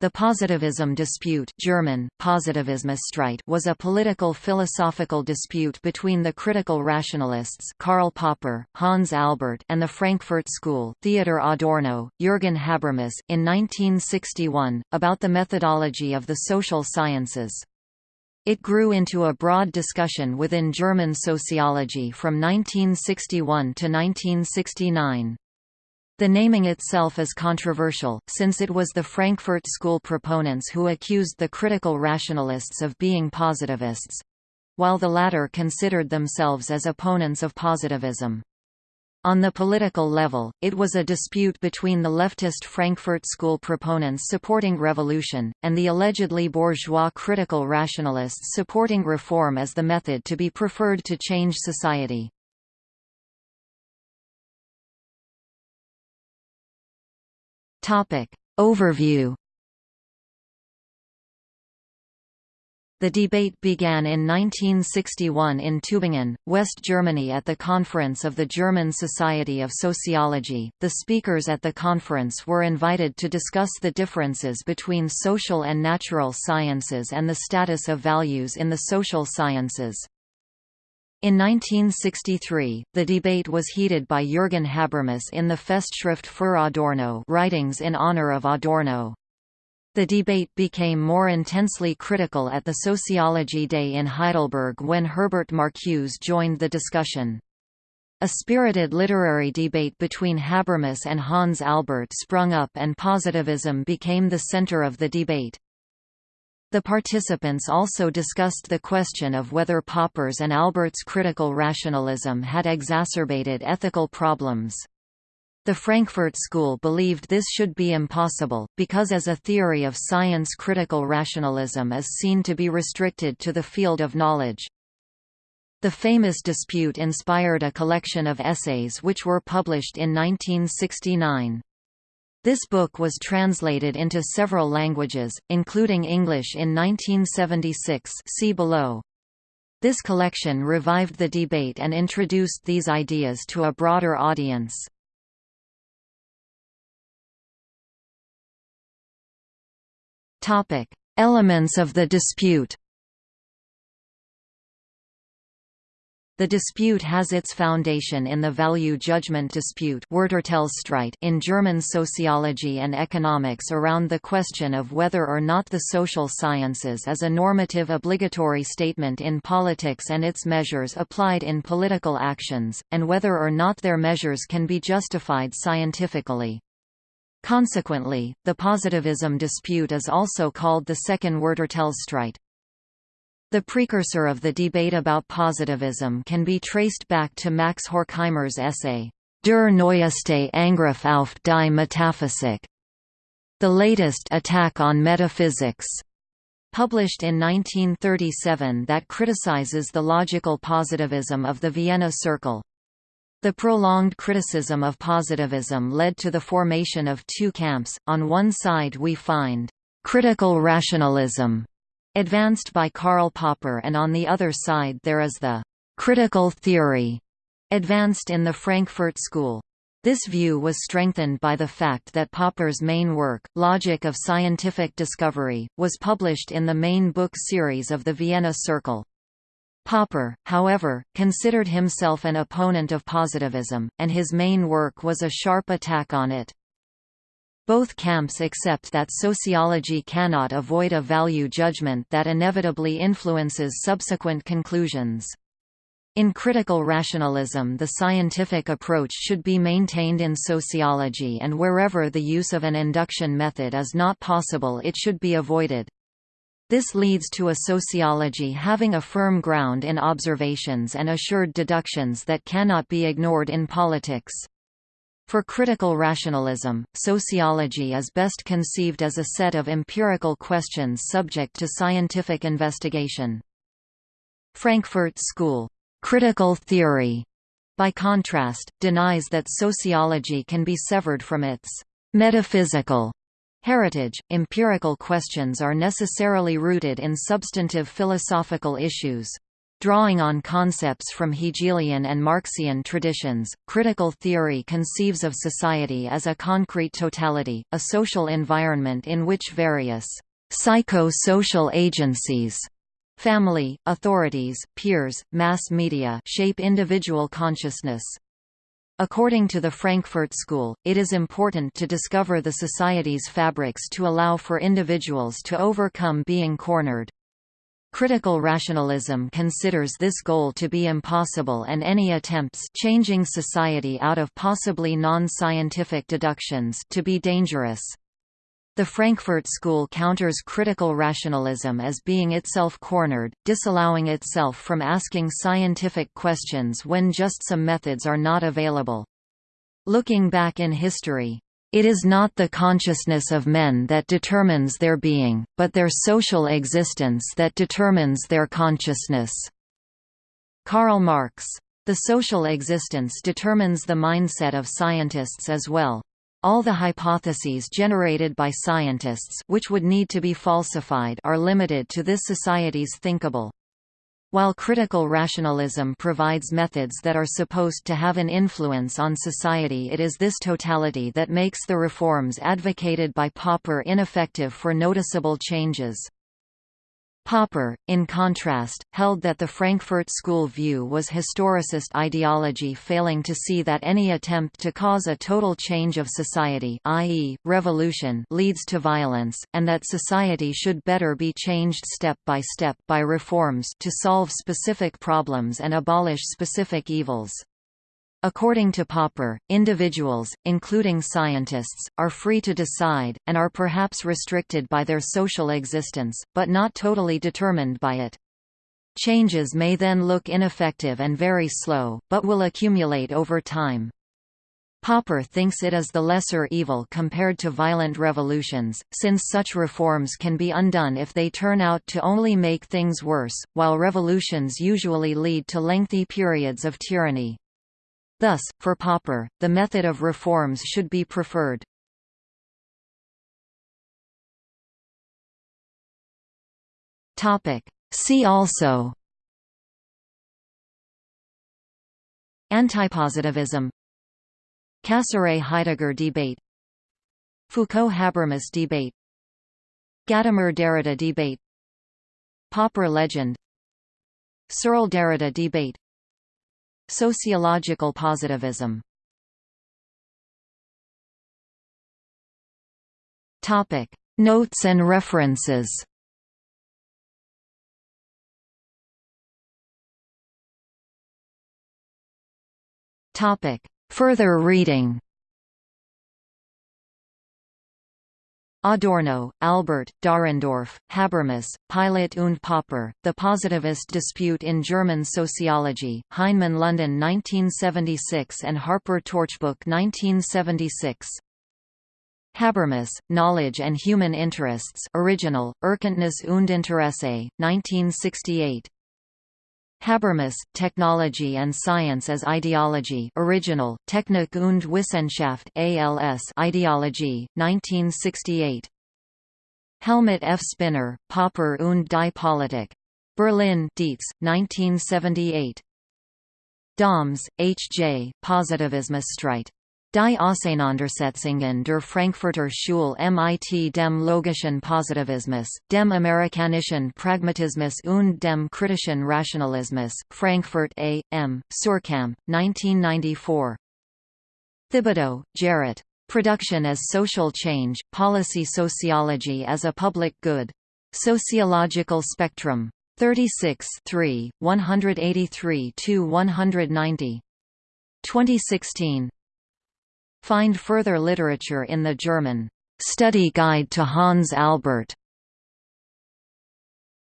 The positivism dispute German, Positivismusstreit was a political philosophical dispute between the critical rationalists Karl Popper, Hans Albert and the Frankfurt School Theodor Adorno, Jürgen Habermas in 1961, about the methodology of the social sciences. It grew into a broad discussion within German sociology from 1961 to 1969. The naming itself is controversial, since it was the Frankfurt School proponents who accused the critical rationalists of being positivists—while the latter considered themselves as opponents of positivism. On the political level, it was a dispute between the leftist Frankfurt School proponents supporting revolution, and the allegedly bourgeois critical rationalists supporting reform as the method to be preferred to change society. Topic. Overview The debate began in 1961 in Tübingen, West Germany at the conference of the German Society of Sociology. The speakers at the conference were invited to discuss the differences between social and natural sciences and the status of values in the social sciences. In 1963, the debate was heated by Jürgen Habermas in the Festschrift für Adorno writings in honor of Adorno. The debate became more intensely critical at the Sociology Day in Heidelberg when Herbert Marcuse joined the discussion. A spirited literary debate between Habermas and Hans Albert sprung up and positivism became the center of the debate. The participants also discussed the question of whether Popper's and Albert's critical rationalism had exacerbated ethical problems. The Frankfurt School believed this should be impossible, because as a theory of science critical rationalism is seen to be restricted to the field of knowledge. The famous dispute inspired a collection of essays which were published in 1969. This book was translated into several languages, including English in 1976 see below. This collection revived the debate and introduced these ideas to a broader audience. Elements of the dispute The dispute has its foundation in the value judgment dispute in German sociology and economics around the question of whether or not the social sciences is a normative obligatory statement in politics and its measures applied in political actions, and whether or not their measures can be justified scientifically. Consequently, the positivism dispute is also called the second Werturteilsstreit. The precursor of the debate about positivism can be traced back to Max Horkheimer's essay, Der neueste Angriff auf die Metaphysik, the latest attack on metaphysics, published in 1937 that criticizes the logical positivism of the Vienna Circle. The prolonged criticism of positivism led to the formation of two camps, on one side we find, "...critical rationalism", advanced by Karl Popper and on the other side there is the «critical theory» advanced in the Frankfurt School. This view was strengthened by the fact that Popper's main work, Logic of Scientific Discovery, was published in the main book series of the Vienna Circle. Popper, however, considered himself an opponent of positivism, and his main work was a sharp attack on it. Both camps accept that sociology cannot avoid a value judgment that inevitably influences subsequent conclusions. In critical rationalism the scientific approach should be maintained in sociology and wherever the use of an induction method is not possible it should be avoided. This leads to a sociology having a firm ground in observations and assured deductions that cannot be ignored in politics. For critical rationalism, sociology is best conceived as a set of empirical questions subject to scientific investigation. Frankfurt School, critical theory, by contrast, denies that sociology can be severed from its metaphysical heritage. Empirical questions are necessarily rooted in substantive philosophical issues. Drawing on concepts from Hegelian and Marxian traditions, critical theory conceives of society as a concrete totality, a social environment in which various psycho-social agencies family, authorities, peers, mass media shape individual consciousness. According to the Frankfurt School, it is important to discover the society's fabrics to allow for individuals to overcome being cornered. Critical rationalism considers this goal to be impossible and any attempts changing society out of possibly non-scientific deductions to be dangerous. The Frankfurt School counters critical rationalism as being itself cornered, disallowing itself from asking scientific questions when just some methods are not available. Looking back in history, it is not the consciousness of men that determines their being, but their social existence that determines their consciousness." Karl Marx. The social existence determines the mindset of scientists as well. All the hypotheses generated by scientists which would need to be falsified are limited to this society's thinkable. While critical rationalism provides methods that are supposed to have an influence on society it is this totality that makes the reforms advocated by Popper ineffective for noticeable changes. Popper, in contrast, held that the Frankfurt School view was historicist ideology failing to see that any attempt to cause a total change of society i.e., revolution leads to violence, and that society should better be changed step by step by reforms to solve specific problems and abolish specific evils. According to Popper, individuals, including scientists, are free to decide, and are perhaps restricted by their social existence, but not totally determined by it. Changes may then look ineffective and very slow, but will accumulate over time. Popper thinks it is the lesser evil compared to violent revolutions, since such reforms can be undone if they turn out to only make things worse, while revolutions usually lead to lengthy periods of tyranny. Thus, for Popper, the method of reforms should be preferred. See also. Antipositivism. Cassirer–Heidegger debate. Foucault–Habermas debate. Gadamer–Derrida debate. Popper legend. Searle–Derrida debate Sociological positivism. Topic. Notes and references. Topic. Further reading Adorno, Albert, Dahrendorf, Habermas, Pilot und Popper, The Positivist Dispute in German Sociology, Heinemann London 1976 and Harper Torchbook 1976. Habermas, Knowledge and Human Interests original, Erkenntnis und Interesse, 1968. Habermas, Technology and Science as Ideology original, Technik und Wissenschaft ALS Ideology, 1968. Helmut F. Spinner, Popper und die Politik. Berlin Dietz, 1978. Dahms, H. J., Positivismus Positivismusstreit. Die Auseinandersetzungen der Frankfurter Schule mit dem logischen Positivismus, dem amerikanischen Pragmatismus und dem kritischen Rationalismus, Frankfurt A. M., Suhrkamp, 1994. Thibodeau, Jarrett. Production as Social Change, Policy Sociology as a Public Good. Sociological Spectrum. 36 183–190. 2016 Find further literature in the German Study Guide to Hans Albert